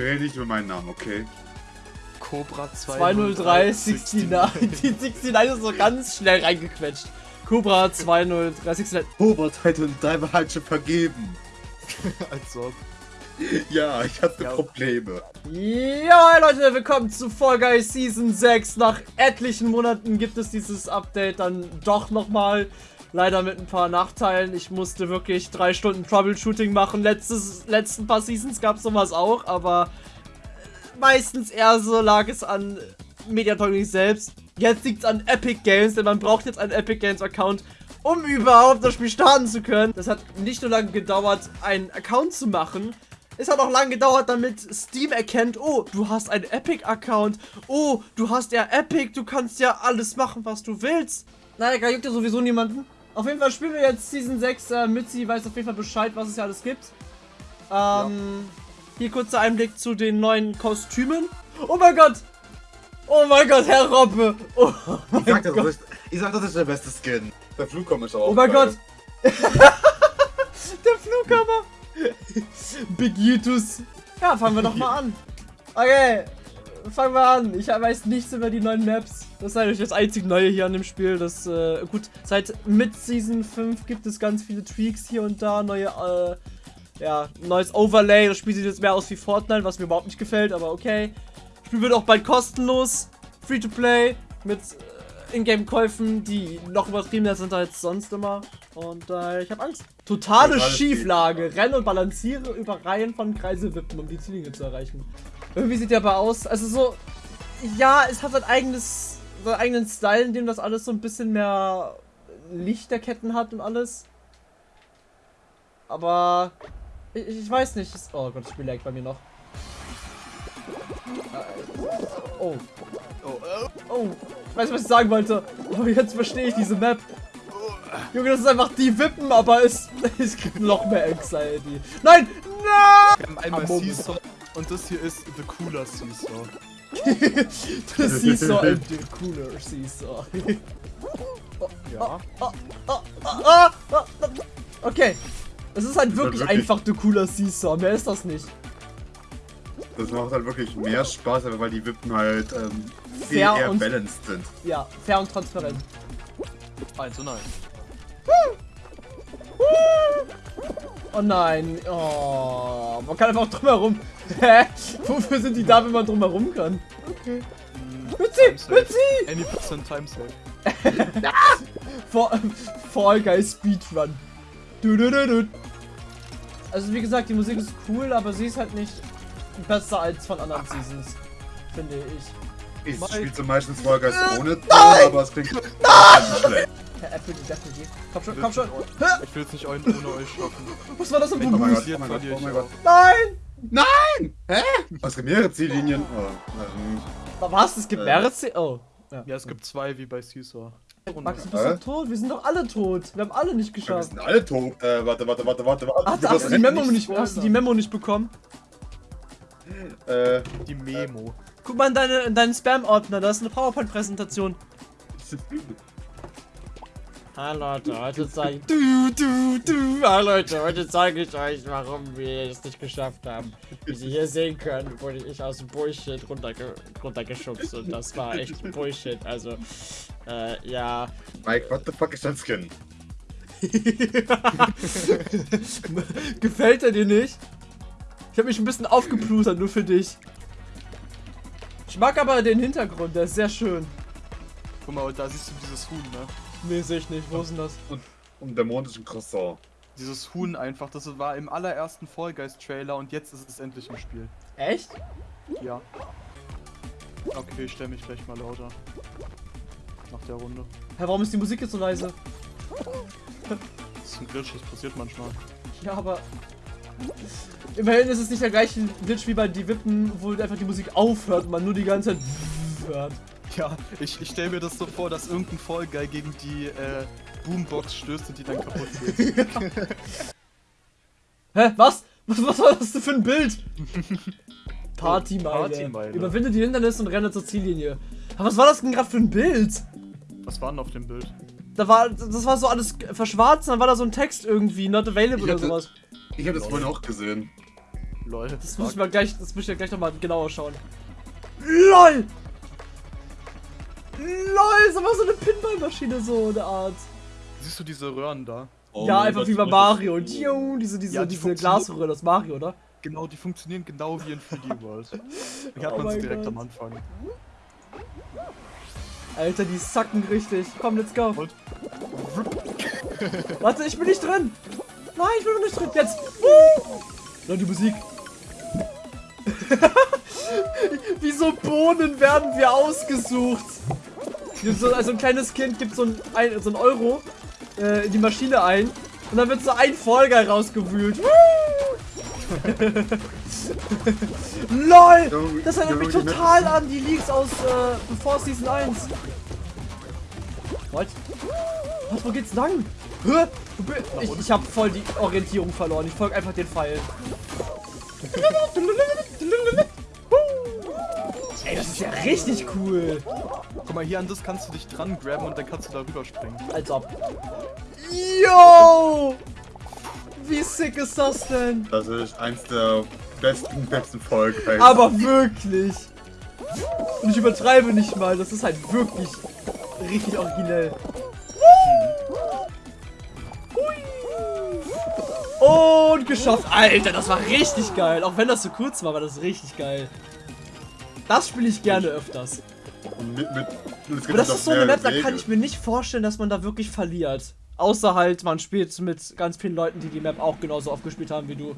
Wir reden nicht über meinen Namen, okay? Cobra 203 69. Die 69 ist so ganz schnell reingequetscht. Cobra 203 69. Hobart hat uns dreimal halt schon vergeben. Als ob. Ja, ich hatte Ja. Probleme. Ja, Leute, willkommen zu Fall Guys Season 6. Nach etlichen Monaten gibt es dieses Update dann doch nochmal. Leider mit ein paar Nachteilen. Ich musste wirklich drei Stunden Troubleshooting machen. Letztes, letzten paar Seasons gab es sowas auch, aber meistens eher so lag es an Mediatoning selbst. Jetzt liegt es an Epic Games, denn man braucht jetzt einen Epic Games Account, um überhaupt das Spiel starten zu können. Das hat nicht nur lange gedauert, einen Account zu machen. Es hat auch lange gedauert, damit Steam erkennt, oh, du hast einen Epic-Account. Oh, du hast ja Epic, du kannst ja alles machen, was du willst. Naja, juckt ja sowieso niemanden. Auf jeden Fall spielen wir jetzt Season 6. Äh, Mitzi weiß auf jeden Fall Bescheid, was es ja alles gibt. Ähm, hier kurzer Einblick zu den neuen Kostümen. Oh mein Gott! Oh mein Gott, Herr Robbe! Oh Ich sag, das Gott! ist, ich sag, das ist der beste Skin. Der Flugkommen ist auch. Oh mein geil. Gott! Der Flughammer! Big Yutus! Ja, fangen wir doch mal an. Okay, fangen wir an. Ich weiß nichts über die neuen Maps. Das ist eigentlich das einzig Neue hier an dem Spiel. Das, äh, gut, seit mit Season 5 gibt es ganz viele Tweaks hier und da. Neue, äh, ja, neues Overlay. Das Spiel sieht jetzt mehr aus wie Fortnite, was mir überhaupt nicht gefällt, aber okay. Das Spiel wird auch bald kostenlos. Free to play. Mit äh, Ingame-Käufen, die noch übertriebener sind als sonst immer. Und äh, ich habe Angst. Totale Totales Schieflage. Renne und balanciere über Reihen von Kreiselwippen, um die Ziellinie zu erreichen. Irgendwie sieht der aber aus. Also so. Ja, es hat sein eigenes. seinen eigenen Style, in dem das alles so ein bisschen mehr Lichterketten hat und alles. Aber. Ich, ich weiß nicht. Es, oh Gott, das Spiel lag bei mir noch. Äh, Oh. Oh, Oh, ich weiß, was ich sagen wollte. Aber jetzt verstehe ich diese Map. Junge, das ist einfach die Wippen, aber es, es gibt noch mehr Anxiety. Nein! Nein! wir haben einmal. Seesaw und das hier ist The Cooler Seesaw. Das Seesaw and the cooler Seesaw. Ja. Okay. Es ist halt wirklich, wirklich- einfach the cooler Seesaw. Mehr ist das nicht. Das macht halt wirklich mehr Spaß, aber weil die Wippen halt ähm, viel Fair eher und- balanced sind. Ja, fair und transparent. 1 zu 9. Oh nein. Oh, man kann einfach drumherum. Hä? Wofür sind die da, wenn man drumherum kann? Okay. Mitzi! Mitzi! Any percent time save. Fall, Fall Guys Speedrun. Du, du, du, du. Also wie gesagt, die Musik ist cool, aber sie ist halt nicht besser als von anderen Seasons. Finde ich. Ich spiele zum meistens Fall Guys Äh, ohne Ton, aber es klingt nicht schlecht. Herr Apple, die Definitiv. Komm schon, Ich komm schon. Ich will es nicht ohne euch schaffen. Was war das denn Oh ein mein? Gott, oh mein Gott, oh mein Gott. Nein! Nein! Hä? Es gibt mehrere Ziellinien. Oh, ähm, Was? Es gibt Äh. mehrere C Oh. Ja. Ja, es gibt zwei wie bei Seesaw. Max, du bist Hä? doch tot. Wir sind doch alle tot. Wir haben alle nicht wir geschafft. sind alle tot. Äh, warte, warte, warte, warte, warte. Ach, hast, du die Memo nicht nicht, hast du die Memo nicht bekommen? Äh, Die Memo. Guck mal in, deine, in deinen Spam-Ordner, da ist eine PowerPoint-Präsentation. Hallo Leute, heute zeige ich... Du, du, du. Hallo Leute, heute zeige ich euch, warum wir es nicht geschafft haben. Wie Sie hier sehen können, wurde ich aus dem Bullshit runterge runtergeschubst und das war echt Bullshit. Also, äh, ja. Mike, what the fuck ist dein Skin? Gefällt er dir nicht? Ich habe mich ein bisschen aufgeplustert, nur für dich. Ich mag aber den Hintergrund, der ist sehr schön. Guck mal, da siehst du dieses Huhn, ne? Nee, sehe ich nicht. Wo ist denn das? Und, und der Mond ist ein Croissant. Dieses Huhn einfach, das war im allerersten Fall Guys Trailer und jetzt ist es endlich im Spiel. Echt? Ja. Okay, ich stell mich vielleicht mal lauter. Nach der Runde. Hä, warum ist die Musik jetzt so leise? Das ist ein Glitch, das passiert manchmal. Ja, aber. Immerhin ist es nicht der gleiche Glitch wie bei Die Wippen, wo einfach die Musik aufhört und man nur die ganze Zeit hört. Ja, ich, ich stell mir das so vor, dass irgendein Fall Guy gegen die äh, Boombox stößt und die dann kaputt geht. Hä, was? was? Was war das denn für ein Bild? Partymeile. Partymeile. Überwinde die Hindernisse und renne zur Ziellinie. Aber was war das denn gerade für ein Bild? Was war denn auf dem Bild? Da war, das war so alles verschwarzt, dann war da so ein Text irgendwie, not available oder sowas. Ich habe das vorhin auch gesehen. Lol. Das muss ich mal gleich, das muss ich ja gleich nochmal genauer schauen. LOL! LOL, ist aber so eine Pinballmaschine, so eine Art. Siehst du diese Röhren da? Oh ja, einfach wie bei Mario. Und Tio, diese, diese, Ja, die diese funktioniert- Glasröhre, das Mario, oder? Genau, die funktionieren genau wie in 3D World. Hier hat Oh man sie direkt Gott. am Anfang. Alter, die sacken richtig. Komm, let's go. Und Warte, ich bin nicht drin. Nein, ich bin noch nicht drin. Jetzt. Na, die Musik. Wie so Bohnen werden wir ausgesucht. So, also ein kleines Kind gibt so ein, ein, so ein Euro äh, in die Maschine ein und dann wird so ein Folger rausgewühlt. LOL! Das erinnert mich total an die Leaks aus äh, Before Season 1. What? Was, wo geht's lang? Hä? Ich, ich habe voll die Orientierung verloren. Ich folge einfach den Pfeil. Ey, das ist ja richtig cool. Guck mal, hier an das kannst du dich dran graben und dann kannst du da rüberspringen. Als ob. Yo! Wie sick ist das denn? Das ist eins der besten, besten Folgen. Aber wirklich. Und ich übertreibe nicht mal. Das ist halt wirklich richtig originell. Und geschafft. Alter, das war richtig geil. Auch wenn das so kurz war, war das richtig geil. Das spiele ich gerne öfters. Und mit, mit, und Aber das noch ist so eine Map, da kann Wege. ich mir nicht vorstellen, dass man da wirklich verliert. Außer halt, man spielt mit ganz vielen Leuten, die die Map auch genauso oft gespielt haben wie du.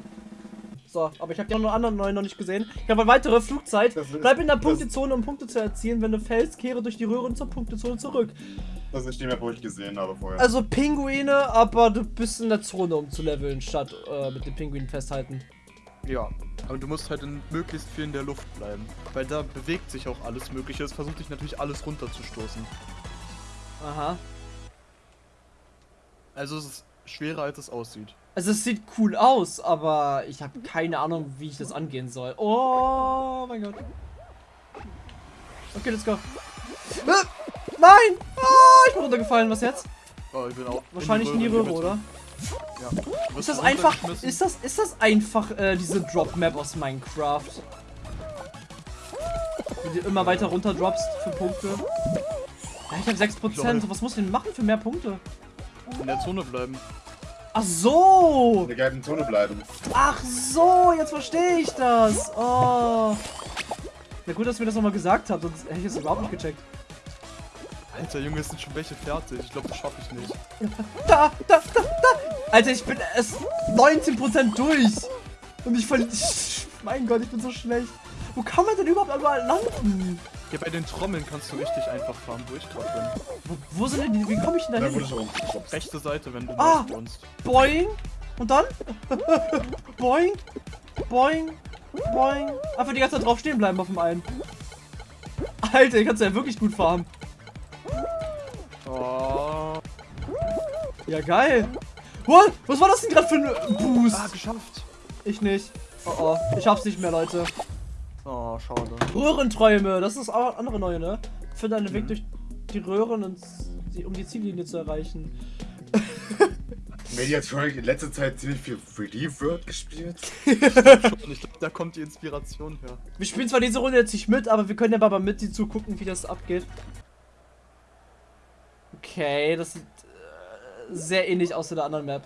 So, aber ich habe die anderen neuen noch nicht gesehen. Ich habe eine weitere Flugzeit. Ist- Bleib in der Punktezone, um Punkte zu erzielen. Wenn du fällst, kehre durch die Röhren zur Punktezone zurück. Das ist die Map, wo ich gesehen habe vorher. Also Pinguine, aber du bist in der Zone, um zu leveln, statt äh, mit den Pinguinen festhalten. Ja, aber du musst halt in möglichst viel in der Luft bleiben. Weil da bewegt sich auch alles Mögliche. Es versucht dich natürlich alles runterzustoßen. Aha. Also es ist schwerer, als es aussieht. Also es sieht cool aus, aber ich habe keine Ahnung, wie ich das angehen soll. Oh mein Gott. Okay, let's go. Ah, nein! Ah, ich bin runtergefallen. Was jetzt? Oh, ich bin auch Wahrscheinlich in die Röhre, oder? Ja. Du Ist das einfach, ist das, ist das einfach äh, diese Drop-Map aus Minecraft? Wie du immer weiter runter droppst für Punkte. Ja, ich habe 6%. Lol. Was muss ich denn machen für mehr Punkte? in der Zone bleiben. Ach so! In der gelben Zone bleiben. Ach so, jetzt verstehe ich das. Oh. Na gut, dass ihr mir das nochmal gesagt habt, sonst hätte ich es überhaupt nicht gecheckt. Alter Junge, es sind schon welche fertig. Ich glaube, das schaffe ich nicht. Da, da, da, da. Alter, ich bin erst 19% durch. Und ich verliere. Mein Gott, ich bin so schlecht. Wo kann man denn überhaupt überall landen? Hier bei den Trommeln kannst du richtig einfach fahren, durchtrommeln. Wo, wo sind denn die? Wie komme ich denn da hin? ich. Rechte Seite, wenn du Ah. wohnst. Boing. Und dann? Boing. Boing. Boing. Einfach die ganze Zeit drauf stehen bleiben auf dem einen. Alter, ich kannst ja wirklich gut farmen. Oh. Ja, geil. What? Was war das denn gerade für ein Boost? Ah, geschafft. Ich nicht. Oh oh, ich hab's nicht mehr, Leute. Oh, schade. Röhrenträume, das ist auch andere neue, ne? Finde einen Weg durch die Röhren, und die, um die Ziellinie zu erreichen. Medi hat schon in letzter Zeit ziemlich viel 3D World gespielt. Ich glaube, da kommt die Inspiration her. Wir spielen zwar diese Runde jetzt nicht mit, aber wir können ja mal mit die zugucken, wie das abgeht. Okay, das sieht sehr ähnlich aus in der anderen Map.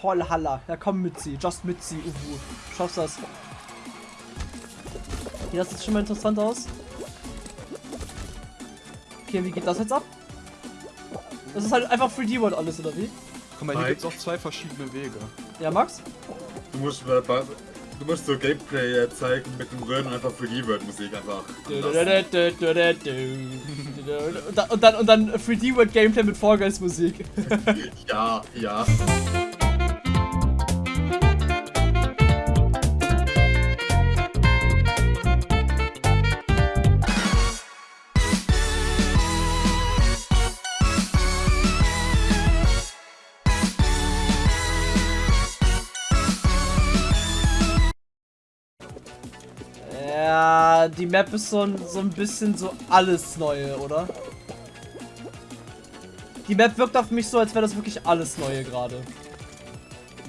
Voll Halla. Ja, komm mit sie. Just mit sie, Uhu. Schaffst das. Hier, das sieht schon mal interessant aus. Okay, wie geht das jetzt ab? Das ist halt einfach 3D-World alles, oder wie? Guck mal, hier Mike. gibt es auch zwei verschiedene Wege. Ja, Max? Du musst, äh, du musst so Gameplay äh, zeigen mit dem Röhren einfach 3D World Musik einfach. Und dann, und dann, und dann 3D-World Gameplay mit Fall Guys Musik. Ja, ja. Ja, die Map ist so ein, so ein bisschen so alles Neue, oder? Die Map wirkt auf mich so, als wäre das wirklich alles Neue gerade.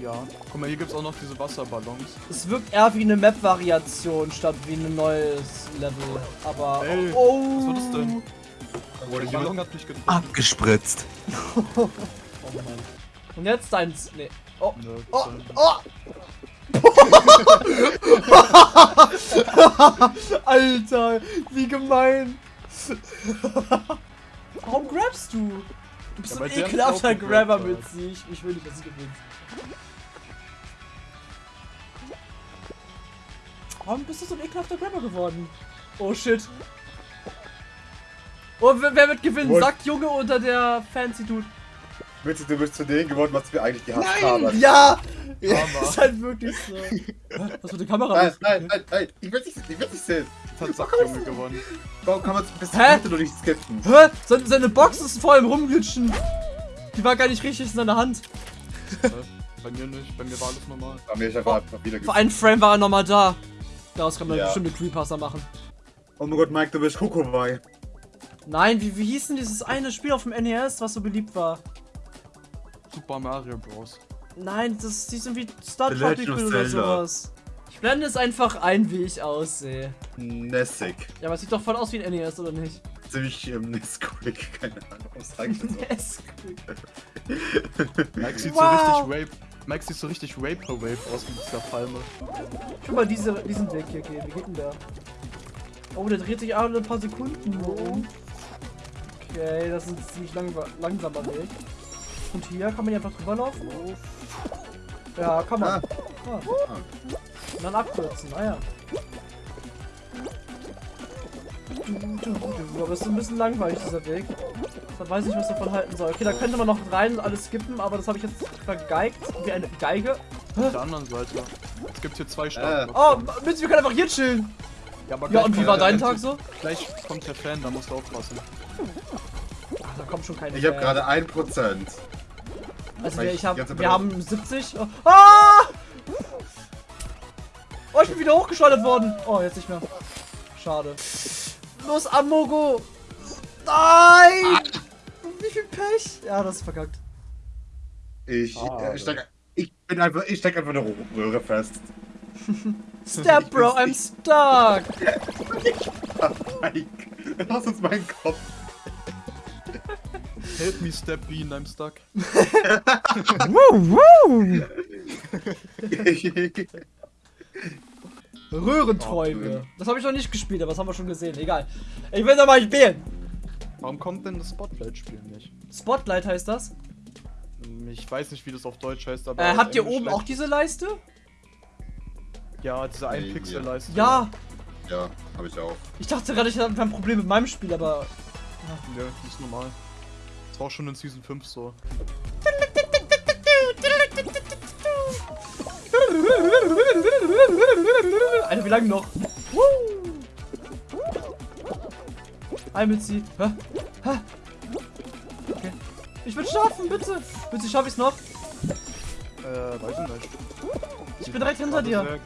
Ja. Guck mal, hier gibt's auch noch diese Wasserballons. Es wirkt eher wie eine Map-Variation statt wie ein neues Level. Aber. Ey, oh, was war das denn? Wurde Der Ballon hat mich getroffen. Abgespritzt. Oh Mann. Und jetzt deins. Nee. Oh. Nö, Oh, oh! Alter, wie gemein. Warum grabst du? Du bist Ja, so ein ekelhafter Grabber mit sie. Ich, will nicht, dass sie gewinnt. Warum bist du so ein ekelhafter Grabber geworden? Oh shit. Oh, wer, wer wird gewinnen? Sagt Junge unter der Fancy Dude. Bitte, du bist zu denen geworden, was wir eigentlich gehasst haben. Ja! Karma. ist halt wirklich so. Was mit der Kamera? Nein, nein, nein, nein, ich will nicht, ich will nicht sehen. Hat Sackjunge gewonnen. Warum kann man bis Hä? heute noch nicht skippen? Hä? Seine, seine Box ist voll im Rumglitschen. Die war gar nicht richtig in seiner Hand. Bei mir nicht, bei mir war alles normal. Bei mir ist einfach einfach wieder Vor einem Frame war er nochmal da. Daraus kann man Ja. bestimmt eine Creepypasta machen. Oh mein Gott, Mike, du bist Kokowai. Nein, wie, wie hieß denn dieses eine Spiel auf dem NES, was so beliebt war? Super Mario Bros. Nein, das die sind wie Star of oder Zelda. sowas. Ich blende es einfach ein, wie ich aussehe. Nessig. Ja, aber es sieht doch voll aus wie ein NES, oder nicht? Ziemlich ähm, Nesquik, keine Ahnung, was reicht denn so? NES. Mike sieht Wow. so richtig Rape. Mike sieht so richtig Vaporwave aus mit dieser Palme. Guck mal, diese, diesen Weg hier gehen. Wie geht denn der? Oh, der dreht sich alle ein paar Sekunden nur um. Okay, das ist ein ziemlich lang, langsamer Weg. Und hier kann man hier einfach drüber laufen. Ja, kann man. Ah. Ah. Und dann abkürzen, ah ja. Du, du, du, Aber es ist ein bisschen langweilig, dieser Weg. Da weiß ich, was davon halten soll. Okay, da könnte man noch rein und alles skippen, aber das habe ich jetzt vergeigt. Wie eine Geige. Auf der anderen Seite. Es gibt hier zwei Startblocks. Oh, Mitzi, wir können einfach hier chillen. Ja, aber Ja, und wie war dein Tag so? Gleich kommt der Fan, da musst du aufpassen. Ach, da kommt schon keine Ich habe gerade 1%. Also wir, ich ich hab, wir haben 70. Oh. Ah! Oh, ich bin wieder hochgeschleudert worden. Oh, jetzt nicht mehr. Schade. Los, Amogo! Nein! Wie viel Pech? Ja, das ist verkackt. Ich, Ah, äh, steck, ich bin einfach, ich steck einfach eine Röhre fest. Step, Bro, I'm stuck! Mike, lass uns meinen Kopf. Help me, Step Bean, I'm stuck. Röhrenträume. Das habe ich noch nicht gespielt, aber das haben wir schon gesehen. Egal. Ich will noch mal spielen. Warum kommt denn das Spotlight-Spiel nicht? Spotlight heißt das. Ich weiß nicht, wie das auf Deutsch heißt, aber. Äh, habt ihr oben auch diese Leiste? Ja, diese Nee, 1 Pixel Leiste. Ja. Ja, habe ich auch. Ich dachte gerade, ich habe ein Problem mit meinem Spiel, aber. Nö, das ist normal. Das war auch schon in Season 5 so. Alter, wie lange noch? Hi, Mitzi. Hä? Okay. Ich will schaffen, bitte. Mitzi, schaff ich's noch? Äh, weiß ich nicht. Ich bin direkt hinter Warte, dir.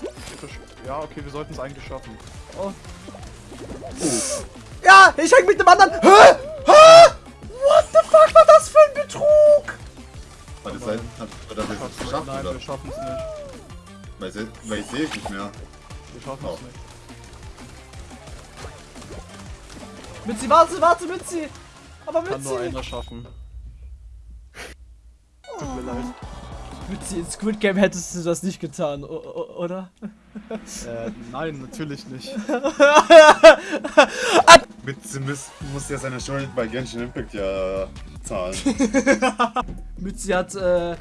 Ja, okay, wir sollten es eigentlich schaffen. Oh. Ja, ich häng mit dem anderen. Hä? Hat oder wir es geschafft, Nein, oder? wir schaffen es nicht. Weil, se- weil ich sehe es nicht mehr. Wir schaffen Oh. es nicht. Mitzi, warte, warte, Mitzi. Aber Kann nur einer schaffen. Tut mir leid. Mitzi, in Squid Game hättest du das nicht getan, oder? Äh, nein, natürlich nicht. Mit, sie muss, muss ja seine Schuld bei Genshin Impact ja zahlen. Mitzi hat äh,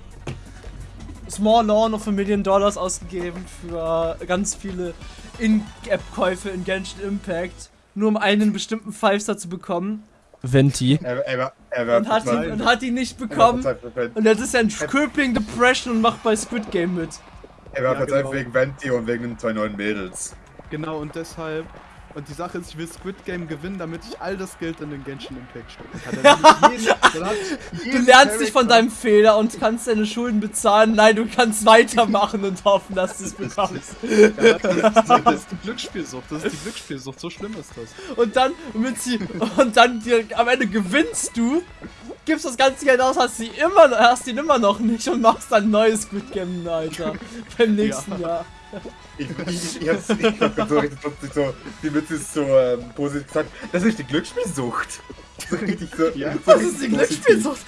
Small Lawn of a Million Dollars ausgegeben für ganz viele In-App-Käufe in Genshin Impact, nur um einen bestimmten Five-Star zu bekommen. Venti. er, er, war- er Und hat, ihn, und hat ihn nicht bekommen. Und jetzt ist er in Crippling Depression und macht bei Squid Game mit. Er war Ja, verzweifelt genau. wegen Venti und wegen den zwei neuen Mädels. Genau, und deshalb. Und die Sache ist, ich will Squid Game gewinnen, damit ich all das Geld in den Genshin Impact stecken kann. Jeden, Du lernst dich von deinem Fehler und kannst deine Schulden bezahlen. Nein, du kannst weitermachen und hoffen, dass du es bekommst. Ja, das, ist, das ist die Glücksspielsucht, das ist die Glücksspielsucht, so schlimm ist das. Und dann, Mitzi, und dann dir, am Ende gewinnst du gibst das ganze Geld aus, hast, sie immer, hast ihn immer noch nicht und machst dann ein neues Squid Game, Alter. Beim nächsten Jahr. Ich, ich, ich hab's ich hab so richtig lustig so, die Mütze ist so ähm, positiv gesagt, das ist die Glücksspielsucht. So richtig so. Ja. so Was ist die. Glücksspielsucht?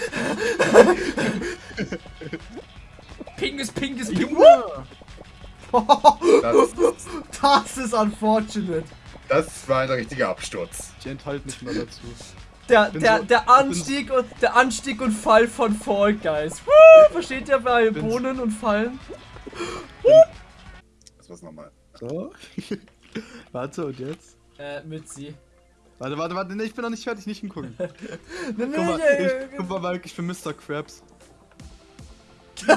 Pinges, pinges, ping. Junge! Das, Das ist unfortunate. das war ein richtiger Absturz. Ich enthalte mich mal dazu. Der, bin der, so- der bin- Anstieg und der Anstieg und Fall von Fall Guys. Woo! Versteht ihr bei bin- Bohnen und Fallen? Das nochmal. So. Warte, und jetzt? Äh, mit sie. Warte, warte, warte, nee, ich bin noch nicht fertig, nicht hingucken. Nee, nee, Guck mal, ich, guck mal, Mike, ich bin Mr. Krabs.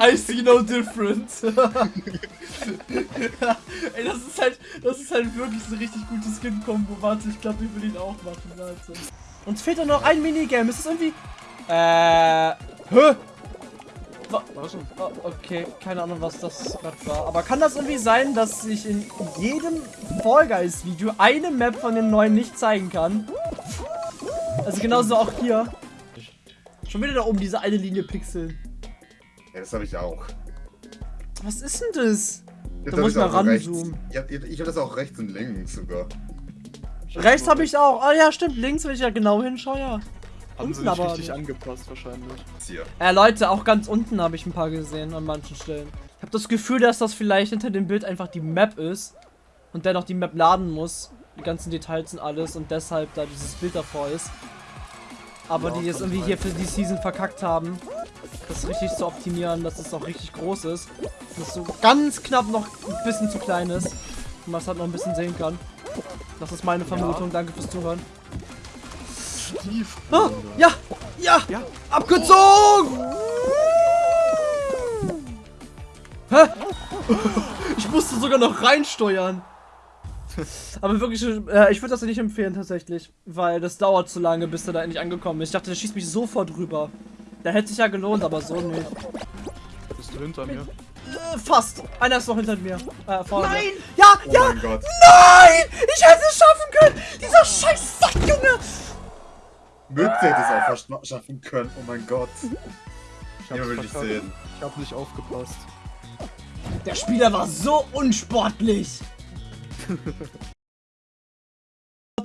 I see no difference. Ey, das ist halt, das ist halt wirklich so ein richtig gutes Skin-Kombo. Warte, ich glaube, ich will ihn auch machen. Warte. Uns fehlt doch noch ein Minigame. Ist das irgendwie... Äh... Hä? Okay, keine Ahnung, was das gerade war. Aber kann das irgendwie sein, dass ich in jedem Fall Guys Video eine Map von den neuen nicht zeigen kann? Also genauso auch hier. Schon wieder da oben diese eine Linie pixeln. Ja, das habe ich auch. Was ist denn das? Das Da hab muss ich rechts. ranzoomen. Ich habe das auch rechts und links sogar. Rechts habe ich auch. Ah ja, stimmt. Links, wenn ich ja genau hinschaue, ja. Haben sie Unten nicht aber richtig nicht. angepasst, wahrscheinlich. Hier. Äh, Leute, auch ganz unten habe ich ein paar gesehen an manchen Stellen. Ich habe das Gefühl, dass das vielleicht hinter dem Bild einfach die Map ist und der noch die Map laden muss. Die ganzen Details und alles und deshalb da dieses Bild davor ist. Aber Ja, die jetzt irgendwie sein. hier für die Season verkackt haben, das richtig zu optimieren, dass es auch richtig groß ist. Dass es so ganz knapp noch ein bisschen zu klein ist. Und man es halt noch ein bisschen sehen kann. Das ist meine Vermutung. Danke fürs Zuhören. Stief. Ah, ja, ja, Ja. abgezogen! Hä? Ich musste sogar noch reinsteuern. Aber wirklich, äh, ich würde das nicht empfehlen tatsächlich, weil das dauert zu lange, bis er da endlich angekommen ist. Ich dachte, der schießt mich sofort rüber. Der hätte sich ja gelohnt, aber so nicht. Bist du hinter mir? Äh, fast. Einer ist noch hinter mir. Äh, vorne. Nein! Ja, Oh ja! mein Gott. Nein! Ich hätte es schaffen können! Dieser scheiß Sack, Junge! Mütze hätte es auch verschna- schaffen können. Oh mein Gott. Ich Jemand will verkackt. sehen. Ich hab nicht aufgepasst. Der Spieler war so unsportlich.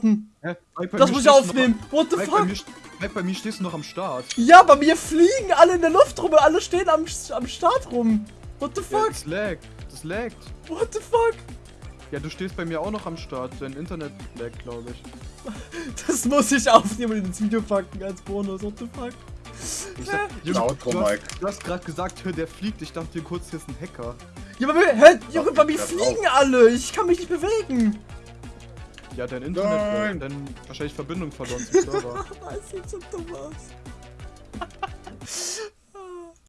Hä? Bei Das mir muss ich aufnehmen. What the Mike, bei fuck? mir, Mike, bei mir stehst du noch am Start. Ja, bei mir fliegen alle in der Luft rum und alle stehen am, am Start rum. What the Ja, fuck? das laggt. Das laggt. What the fuck? Ja, du stehst bei mir auch noch am Start. Dein Internet laggt, glaube ich. Das muss ich aufnehmen und ins Video packen als Bonus. What the fuck? ich sag, Junge, Outro, du hast, Mike. du hast gerade gesagt, hör, der fliegt. Ich dachte dir kurz, hier ist ein Hacker. Ja, mir, hä, Junge, bei mir fliegen alle. Ich kann mich nicht bewegen. Ja, dein Internet Nein. Dann wahrscheinlich Verbindung verloren zum Server. Das sieht so dumm aus.